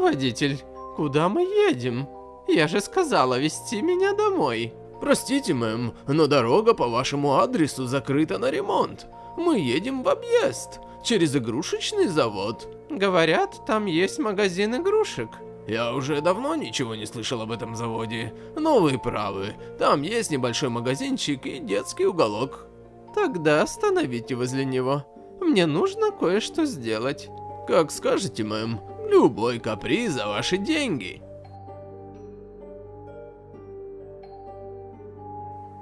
Водитель, куда мы едем? Я же сказала вести меня домой. Простите, мэм, но дорога по вашему адресу закрыта на ремонт. Мы едем в объезд, через игрушечный завод. Говорят, там есть магазин игрушек. Я уже давно ничего не слышал об этом заводе, но вы правы. Там есть небольшой магазинчик и детский уголок. Тогда остановите возле него. Мне нужно кое-что сделать. Как скажете, мэм, любой каприз за ваши деньги.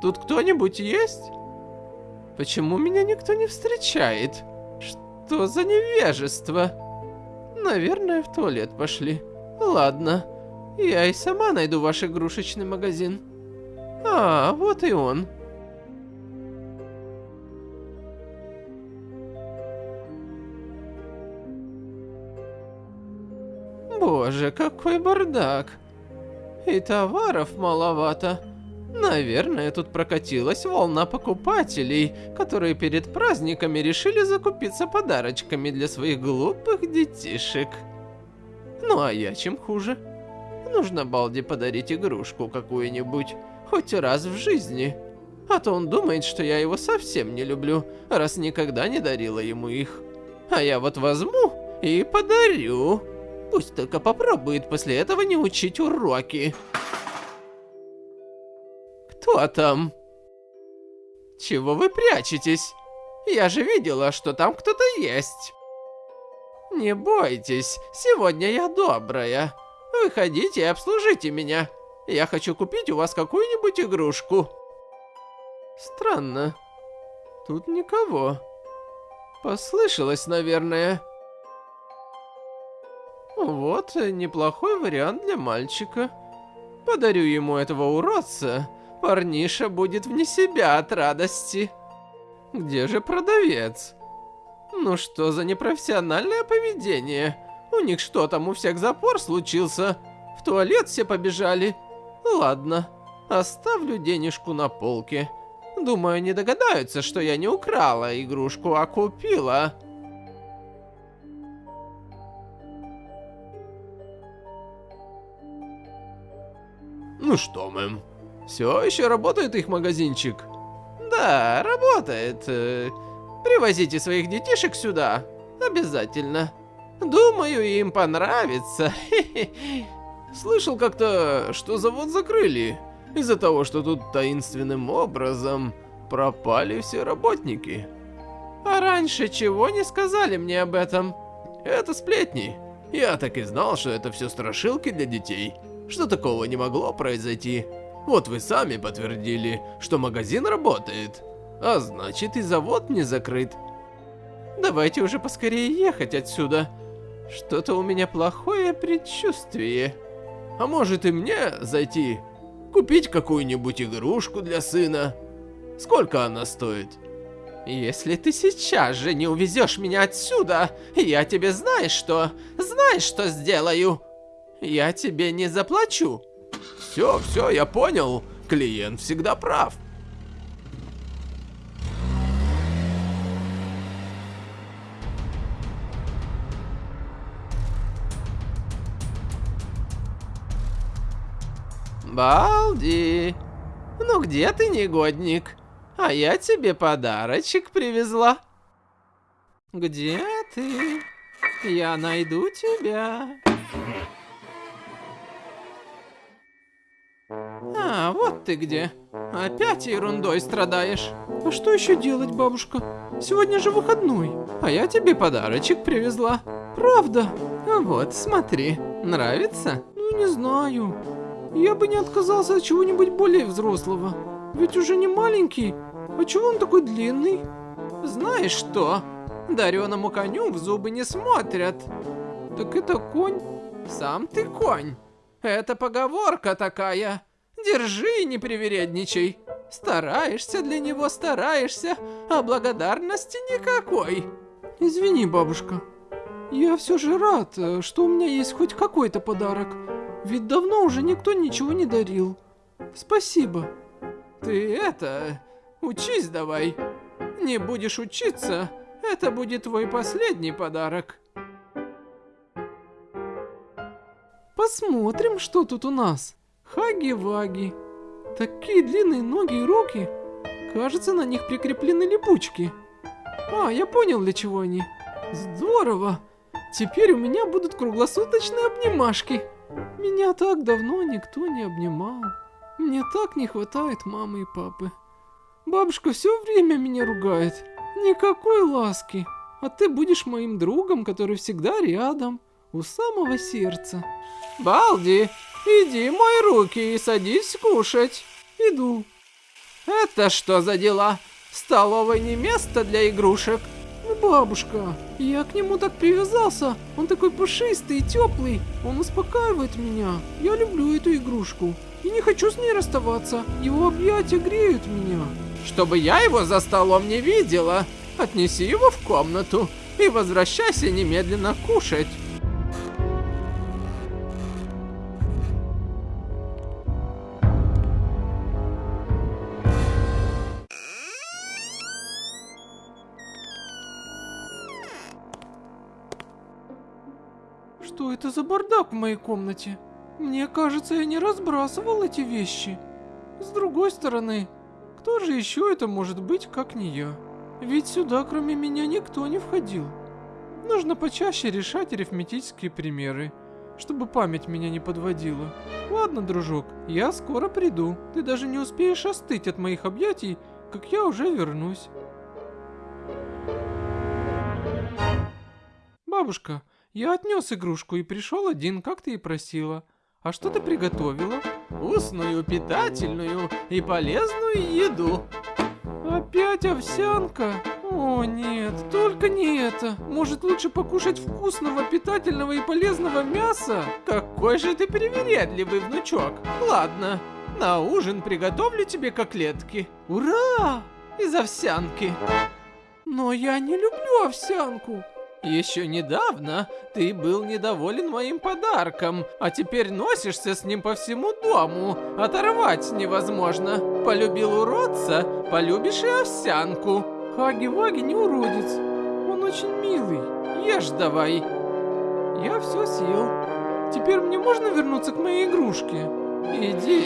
Тут кто-нибудь есть? Почему меня никто не встречает? Что за невежество? Наверное, в туалет пошли. Ладно, я и сама найду ваш игрушечный магазин. А, вот и он. Боже, какой бардак. И товаров маловато. Наверное, тут прокатилась волна покупателей, которые перед праздниками решили закупиться подарочками для своих глупых детишек. Ну а я чем хуже? Нужно Балди подарить игрушку какую-нибудь, хоть раз в жизни. А то он думает, что я его совсем не люблю, раз никогда не дарила ему их. А я вот возьму и подарю. Пусть только попробует после этого не учить уроки. Кто там? Чего вы прячетесь? Я же видела, что там кто-то есть. Не бойтесь, сегодня я добрая. Выходите и обслужите меня. Я хочу купить у вас какую-нибудь игрушку. Странно. Тут никого. Послышалось, наверное. Вот неплохой вариант для мальчика. Подарю ему этого уродца. Парниша будет вне себя от радости. Где же продавец? Ну что за непрофессиональное поведение? У них что там, у всех запор случился? В туалет все побежали? Ладно, оставлю денежку на полке. Думаю, не догадаются, что я не украла игрушку, а купила. Ну что, мэм, все еще работает их магазинчик? Да, работает. Привозите своих детишек сюда. Обязательно. Думаю, им понравится. Слышал как-то, что завод закрыли. Из-за того, что тут таинственным образом пропали все работники. А раньше чего не сказали мне об этом? Это сплетни. Я так и знал, что это все страшилки для детей. Что такого не могло произойти. Вот вы сами подтвердили, что магазин работает. А значит и завод не закрыт. Давайте уже поскорее ехать отсюда. Что-то у меня плохое предчувствие. А может и мне зайти? Купить какую-нибудь игрушку для сына? Сколько она стоит? Если ты сейчас же не увезешь меня отсюда, я тебе знаешь что? Знаешь что сделаю? Я тебе не заплачу. Все, все, я понял. Клиент всегда прав. Балди, ну где ты, негодник? А я тебе подарочек привезла. Где ты? Я найду тебя. А, вот ты где. Опять ерундой страдаешь. А что еще делать, бабушка? Сегодня же выходной. А я тебе подарочек привезла. Правда? Вот, смотри. Нравится? Ну, не знаю. Я бы не отказался от чего-нибудь более взрослого. Ведь уже не маленький. А чего он такой длинный? Знаешь что? Дареному коню в зубы не смотрят. Так это конь? Сам ты конь. Это поговорка такая. Держи не привередничай. Стараешься для него, стараешься, а благодарности никакой. Извини, бабушка. Я все же рад, э, что у меня есть хоть какой-то подарок. Ведь давно уже никто ничего не дарил. Спасибо. Ты это... Учись давай. Не будешь учиться, это будет твой последний подарок. Посмотрим, что тут у нас. Хаги-ваги. Такие длинные ноги и руки. Кажется, на них прикреплены липучки. А, я понял, для чего они. Здорово. Теперь у меня будут круглосуточные обнимашки. Меня так давно никто не обнимал. Мне так не хватает мамы и папы. Бабушка все время меня ругает. Никакой ласки. А ты будешь моим другом, который всегда рядом, у самого сердца. Балди, иди мой руки и садись кушать. Иду. Это что за дела? Столовой не место для игрушек. Ну, бабушка, я к нему так привязался. Он такой пушистый и теплый. Он успокаивает меня. Я люблю эту игрушку. И не хочу с ней расставаться. Его объятия греют меня. Чтобы я его за столом не видела. Отнеси его в комнату и возвращайся немедленно кушать. Что это за бардак в моей комнате? Мне кажется, я не разбрасывал эти вещи. С другой стороны, кто же еще это может быть, как не я? Ведь сюда кроме меня никто не входил. Нужно почаще решать арифметические примеры, чтобы память меня не подводила. Ладно, дружок, я скоро приду. Ты даже не успеешь остыть от моих объятий, как я уже вернусь. Бабушка, я отнес игрушку и пришел один, как ты и просила. А что ты приготовила? Вкусную, питательную и полезную еду. Опять овсянка? О нет, только не это. Может лучше покушать вкусного, питательного и полезного мяса? Какой же ты привередливый, внучок. Ладно, на ужин приготовлю тебе котлетки. Ура! Из овсянки. Но я не люблю овсянку. Еще недавно ты был недоволен моим подарком, а теперь носишься с ним по всему дому. Оторвать невозможно. Полюбил уродца, полюбишь и овсянку. Хаги-Ваги не уродец. Он очень милый. Ешь давай. Я все съел. Теперь мне можно вернуться к моей игрушке? Иди,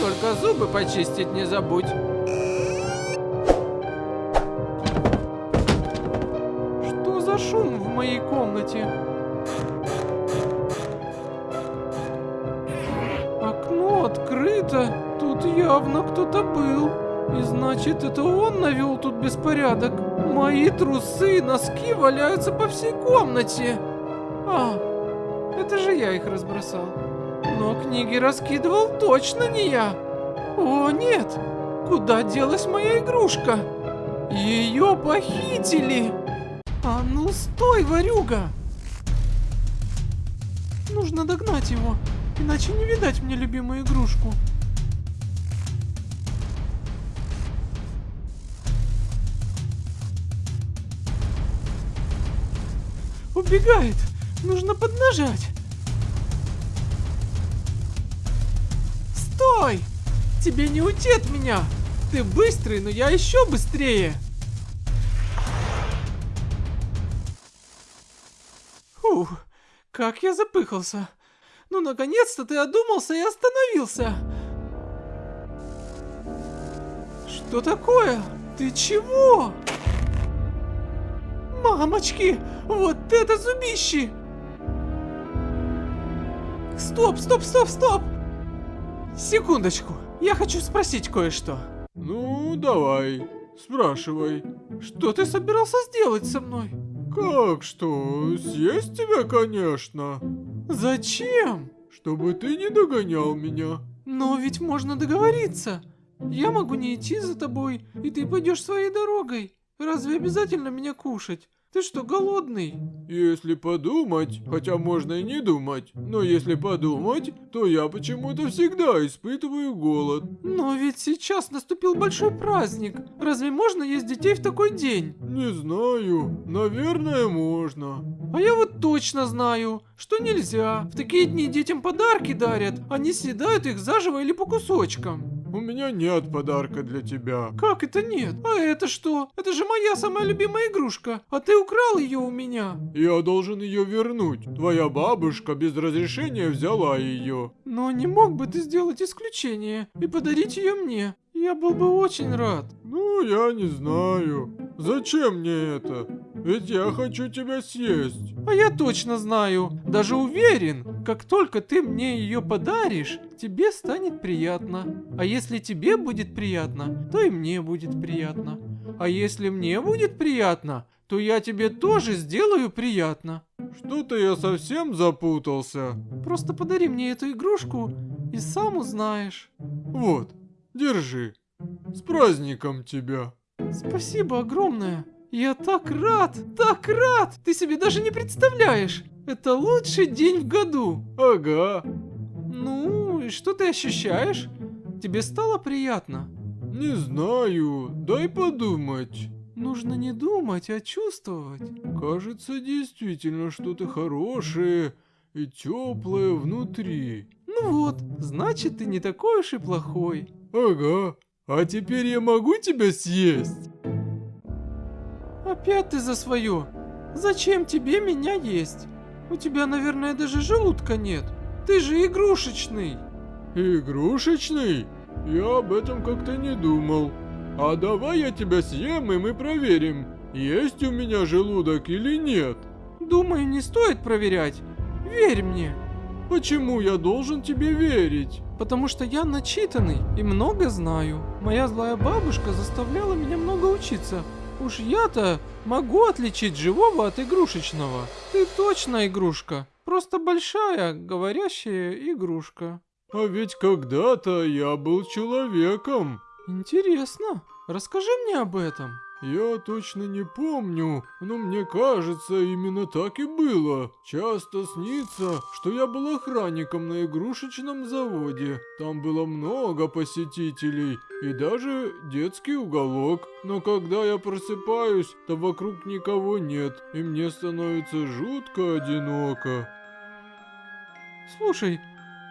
только зубы почистить не забудь. Моей комнате? Окно открыто. Тут явно кто-то был. И значит, это он навел тут беспорядок. Мои трусы и носки валяются по всей комнате. А, это же я их разбросал. Но книги раскидывал точно не я. О, нет! Куда делась моя игрушка? Ее похитили! А ну стой, ворюга! Нужно догнать его, иначе не видать мне любимую игрушку. Убегает! Нужно поднажать! Стой! Тебе не уйти от меня! Ты быстрый, но я еще быстрее! Как я запыхался. Ну, наконец-то ты одумался и остановился. Что такое? Ты чего? Мамочки, вот это зубище! Стоп, стоп, стоп, стоп! Секундочку, я хочу спросить кое-что. Ну, давай, спрашивай. Что ты собирался сделать со мной? Как что? Съесть тебя, конечно. Зачем? Чтобы ты не догонял меня. Но ведь можно договориться. Я могу не идти за тобой, и ты пойдешь своей дорогой. Разве обязательно меня кушать? Ты что, голодный? Если подумать, хотя можно и не думать, но если подумать, то я почему-то всегда испытываю голод. Но ведь сейчас наступил большой праздник. Разве можно есть детей в такой день? Не знаю, наверное можно. А я вот точно знаю, что нельзя. В такие дни детям подарки дарят, они съедают их заживо или по кусочкам. У меня нет подарка для тебя. Как это нет? А это что? Это же моя самая любимая игрушка, а ты украл ее у меня. Я должен ее вернуть. Твоя бабушка без разрешения взяла ее. Но не мог бы ты сделать исключение и подарить ее мне? Я был бы очень рад. Ну, я не знаю. Зачем мне это? Ведь я хочу тебя съесть. А я точно знаю, даже уверен, как только ты мне ее подаришь, тебе станет приятно. А если тебе будет приятно, то и мне будет приятно. А если мне будет приятно, то я тебе тоже сделаю приятно. Что-то я совсем запутался. Просто подари мне эту игрушку и сам узнаешь. Вот, держи. С праздником тебя. Спасибо огромное. Я так рад, так рад! Ты себе даже не представляешь! Это лучший день в году! Ага. Ну, и что ты ощущаешь? Тебе стало приятно? Не знаю, дай подумать. Нужно не думать, а чувствовать. Кажется, действительно что-то хорошее и теплое внутри. Ну вот, значит, ты не такой уж и плохой. Ага. А теперь я могу тебя съесть? Опять ты за свое. Зачем тебе меня есть? У тебя, наверное, даже желудка нет. Ты же игрушечный. Игрушечный? Я об этом как-то не думал. А давай я тебя съем, и мы проверим, есть у меня желудок или нет. Думаю, не стоит проверять. Верь мне. Почему я должен тебе верить? Потому что я начитанный и много знаю. Моя злая бабушка заставляла меня много учиться. Уж я-то могу отличить живого от игрушечного. Ты точно игрушка. Просто большая, говорящая игрушка. А ведь когда-то я был человеком. Интересно. Расскажи мне об этом. Я точно не помню, но мне кажется, именно так и было. Часто снится, что я был охранником на игрушечном заводе. Там было много посетителей и даже детский уголок. Но когда я просыпаюсь, то вокруг никого нет, и мне становится жутко одиноко. Слушай,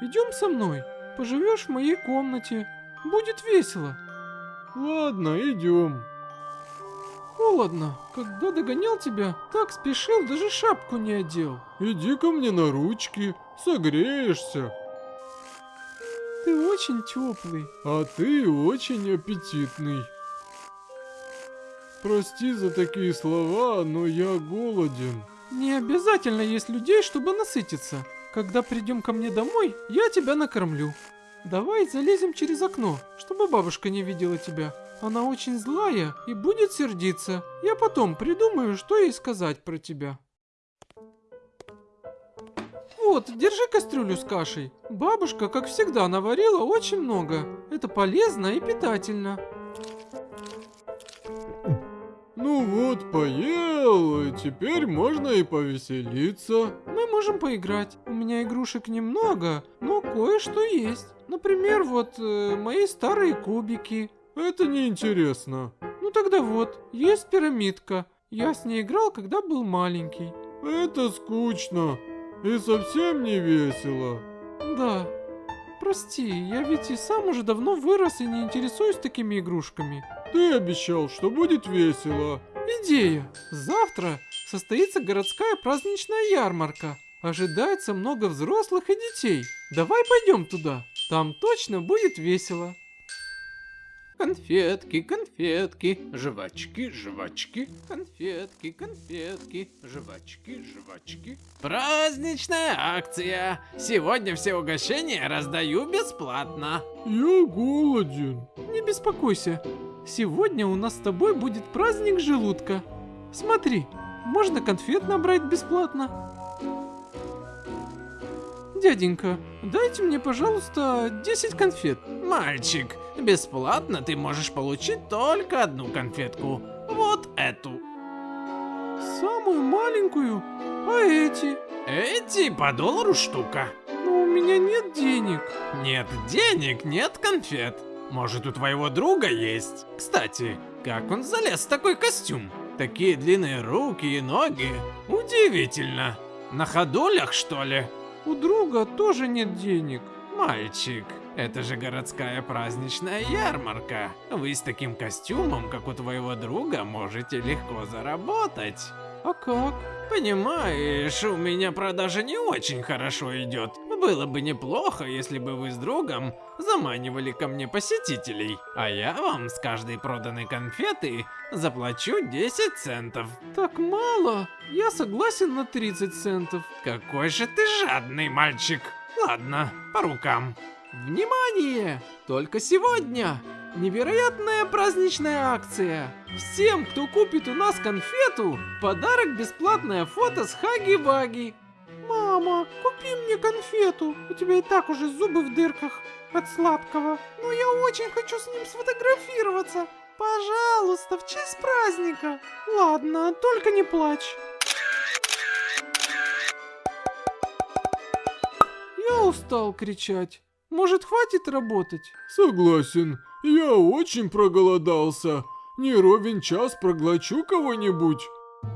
идем со мной. Поживешь в моей комнате. Будет весело. Ладно, идем. Холодно. Когда догонял тебя, так спешил, даже шапку не одел. Иди ко мне на ручки, согреешься. Ты очень теплый. А ты очень аппетитный. Прости за такие слова, но я голоден. Не обязательно есть людей, чтобы насытиться. Когда придем ко мне домой, я тебя накормлю. Давай залезем через окно, чтобы бабушка не видела тебя. Она очень злая и будет сердиться. Я потом придумаю, что ей сказать про тебя. Вот, держи кастрюлю с кашей. Бабушка, как всегда, наварила очень много. Это полезно и питательно. Ну вот, поел, и теперь можно и повеселиться. Мы можем поиграть. У меня игрушек немного, но кое-что есть. Например, вот э, мои старые кубики. Это неинтересно. Ну тогда вот, есть пирамидка. Я с ней играл, когда был маленький. Это скучно и совсем не весело. Да. Прости, я ведь и сам уже давно вырос и не интересуюсь такими игрушками. Ты обещал, что будет весело. Идея. Завтра состоится городская праздничная ярмарка. Ожидается много взрослых и детей. Давай пойдем туда. Там точно будет весело. Конфетки, конфетки, жвачки, жвачки, конфетки, конфетки, жвачки, жвачки. Праздничная акция. Сегодня все угощения раздаю бесплатно. Я голоден. Не беспокойся. Сегодня у нас с тобой будет праздник желудка. Смотри, можно конфет набрать бесплатно. Дяденька, дайте мне, пожалуйста, 10 конфет. Мальчик, бесплатно ты можешь получить только одну конфетку. Вот эту. Самую маленькую? А эти? Эти по доллару штука. Но у меня нет денег. Нет денег, нет конфет. Может, у твоего друга есть? Кстати, как он залез в такой костюм? Такие длинные руки и ноги. Удивительно. На ходулях, что ли? У друга тоже нет денег. Мальчик, Это же городская праздничная ярмарка. Вы с таким костюмом, как у твоего друга, можете легко заработать. А как? Понимаешь, у меня продажа не очень хорошо идет. Было бы неплохо, если бы вы с другом заманивали ко мне посетителей. А я вам с каждой проданной конфеты заплачу 10 центов. Так мало? Я согласен на 30 центов. Какой же ты жадный мальчик. Ладно, по рукам. Внимание! Только сегодня невероятная праздничная акция. Всем, кто купит у нас конфету, подарок бесплатное фото с Хаги-Ваги. Мама, купи мне конфету. У тебя и так уже зубы в дырках от сладкого. Но я очень хочу с ним сфотографироваться. Пожалуйста, в честь праздника. Ладно, только не плачь. Я устал кричать. Может, хватит работать? Согласен, я очень проголодался. Не ровен час проглочу кого-нибудь.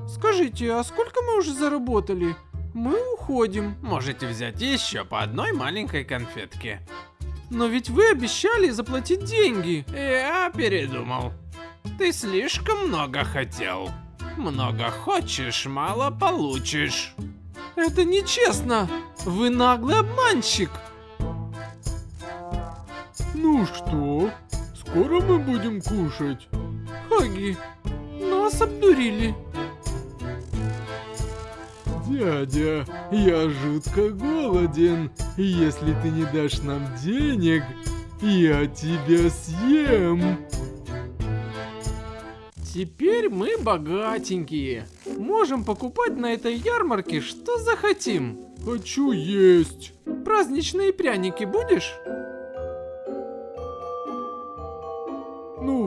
Скажите, а сколько мы уже заработали? Мы уходим. Можете взять еще по одной маленькой конфетке. Но ведь вы обещали заплатить деньги. Я передумал. Ты слишком много хотел. Много хочешь, мало получишь. Это нечестно. Вы наглый обманщик. Ну что, скоро мы будем кушать? Хаги, нас обдурили. Дядя, я жутко голоден. Если ты не дашь нам денег, я тебя съем. Теперь мы богатенькие. Можем покупать на этой ярмарке что захотим. Хочу есть. Праздничные пряники будешь?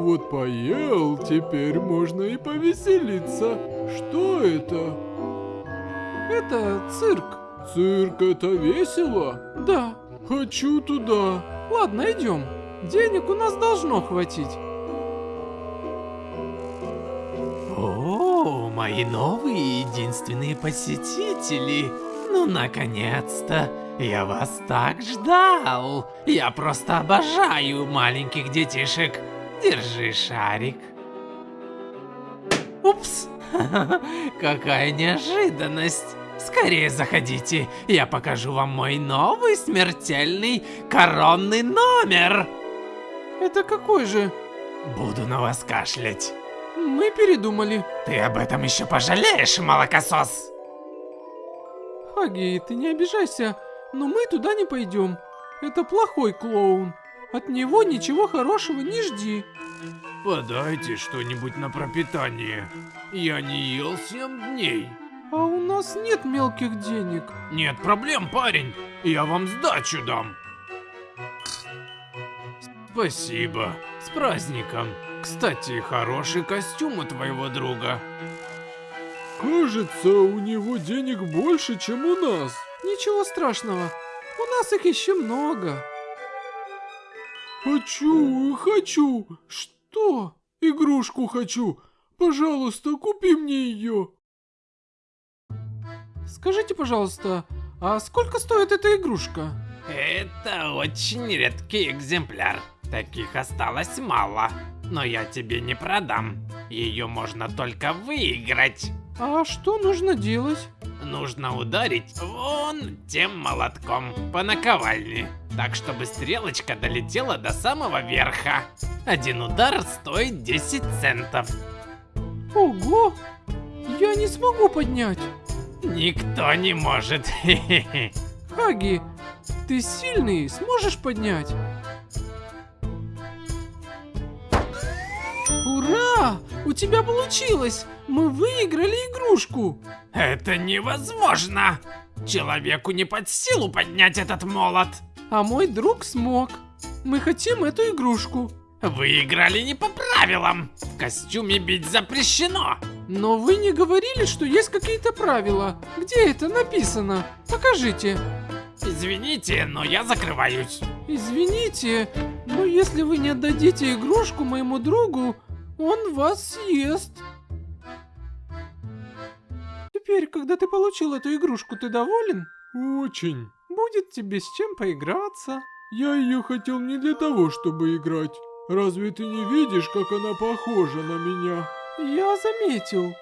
Вот поел, теперь можно и повеселиться. Что это? Это цирк. Цирк это весело? Да. Хочу туда. Ладно, идем. Денег у нас должно хватить. О, мои новые единственные посетители. Ну, наконец-то. Я вас так ждал. Я просто обожаю маленьких детишек. Держи шарик. Упс. Какая неожиданность. Скорее заходите, я покажу вам мой новый смертельный коронный номер. Это какой же? Буду на вас кашлять. Мы передумали. Ты об этом еще пожалеешь, молокосос. Хаги, ты не обижайся, но мы туда не пойдем. Это плохой клоун. От него ничего хорошего не жди. Подайте что-нибудь на пропитание. Я не ел 7 дней. А у нас нет мелких денег. Нет проблем, парень. Я вам сдачу дам. Спасибо. С праздником. Кстати, хороший костюм у твоего друга. Кажется, у него денег больше, чем у нас. Ничего страшного. У нас их еще много. Хочу, хочу. Что? Игрушку хочу. Пожалуйста, купи мне ее. Скажите, пожалуйста, а сколько стоит эта игрушка? Это очень редкий экземпляр. Таких осталось мало. Но я тебе не продам. Ее можно только выиграть. А что нужно делать? Нужно ударить вон тем молотком по наковальне. Так, чтобы стрелочка долетела до самого верха. Один удар стоит 10 центов. Ого! Я не смогу поднять. Никто не может. Хаги, ты сильный, сможешь поднять? Ура! У тебя получилось! Мы выиграли игрушку! Это невозможно! Человеку не под силу поднять этот молот. А мой друг смог. Мы хотим эту игрушку. Вы играли не по правилам. В костюме бить запрещено. Но вы не говорили, что есть какие-то правила. Где это написано? Покажите. Извините, но я закрываюсь. Извините, но если вы не отдадите игрушку моему другу, он вас съест. Теперь, когда ты получил эту игрушку, ты доволен? Очень. Будет тебе с чем поиграться. Я ее хотел не для того, чтобы играть. Разве ты не видишь, как она похожа на меня? Я заметил.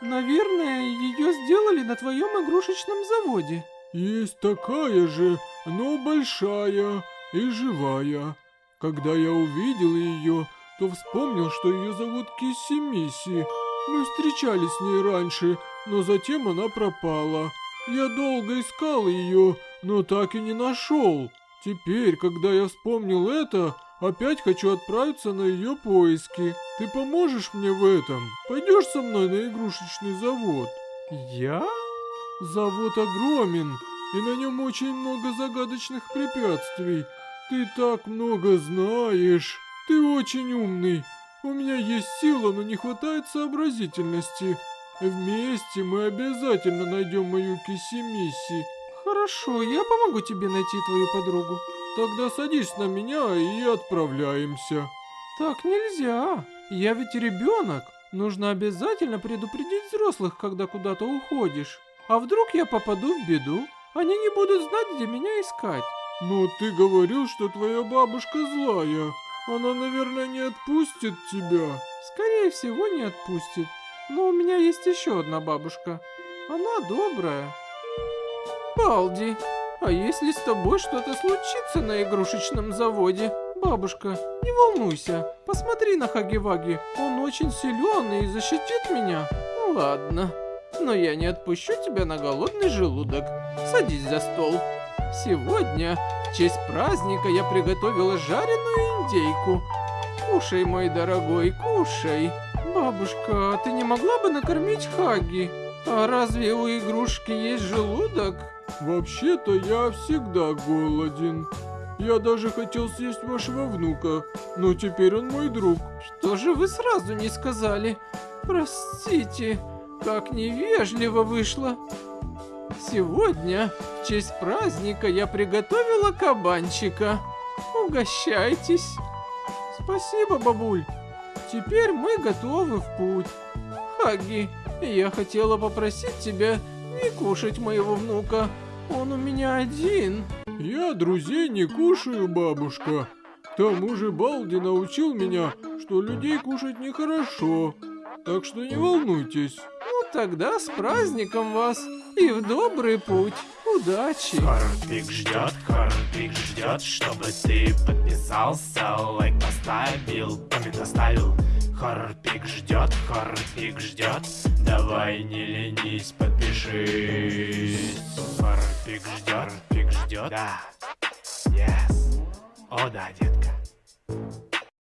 Наверное, ее сделали на твоем игрушечном заводе. Есть такая же, но большая и живая. Когда я увидел ее, то вспомнил, что ее зовут Кисси Мисси. Мы встречались с ней раньше, но затем она пропала. Я долго искал ее, но так и не нашел. Теперь, когда я вспомнил это, опять хочу отправиться на ее поиски. Ты поможешь мне в этом? Пойдешь со мной на игрушечный завод? Я? Завод огромен, и на нем очень много загадочных препятствий. Ты так много знаешь. Ты очень умный. У меня есть сила, но не хватает сообразительности. Вместе мы обязательно найдем мою Киси-Мисси. Хорошо, я помогу тебе найти твою подругу. Тогда садись на меня и отправляемся. Так нельзя. Я ведь ребенок. Нужно обязательно предупредить взрослых, когда куда-то уходишь. А вдруг я попаду в беду? Они не будут знать, где меня искать. Но ты говорил, что твоя бабушка злая. Она, наверное, не отпустит тебя. Скорее всего, не отпустит. Но у меня есть еще одна бабушка. Она добрая. Балди, а если с тобой что-то случится на игрушечном заводе? Бабушка, не волнуйся, посмотри на Хаги-Ваги, он очень силен и защитит меня. Ну ладно, но я не отпущу тебя на голодный желудок. Садись за стол. Сегодня, в честь праздника, я приготовила жареную индейку. Кушай, мой дорогой, кушай. Бабушка, ты не могла бы накормить Хаги? А разве у игрушки есть желудок? Вообще-то я всегда голоден. Я даже хотел съесть вашего внука, но теперь он мой друг. Что же вы сразу не сказали? Простите, как невежливо вышло. Сегодня, в честь праздника, я приготовила кабанчика. Угощайтесь. Спасибо, бабуль. Теперь мы готовы в путь. Хаги, я хотела попросить тебя не кушать моего внука. Он у меня один. Я друзей не кушаю, бабушка. К тому же Балди научил меня, что людей кушать нехорошо. Так что не волнуйтесь. Ну тогда с праздником вас и в добрый путь. Удачи. Хорпик ждет, Хорпик ждет, чтобы ты подписался, лайк поставил, коммент оставил. Хорпик ждет, Хорпик ждет, давай не ленись, подпишись. Хорпик ждет, Хорпик ждет, да, yes, о да, детка.